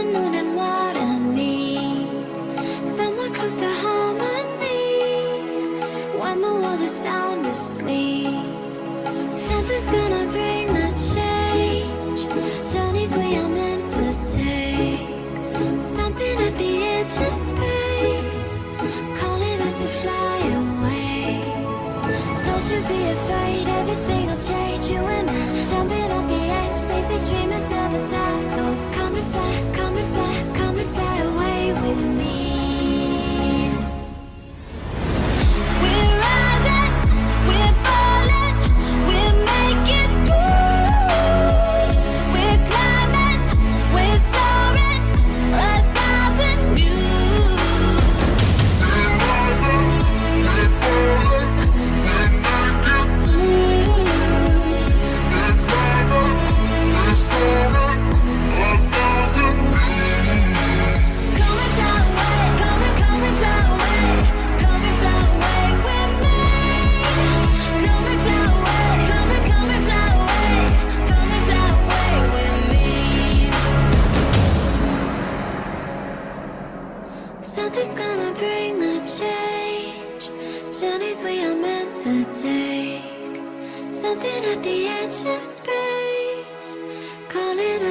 the moon and what I need Somewhere close to harmony. When the world is sound asleep. Something's gonna bring the change. Journeys we are meant to take. Something at the edge of space. Calling us to fly away. Don't you be afraid, everything'll change. You and I, jumping off Something's gonna bring the change. Journeys we are meant to take. Something at the edge of space, calling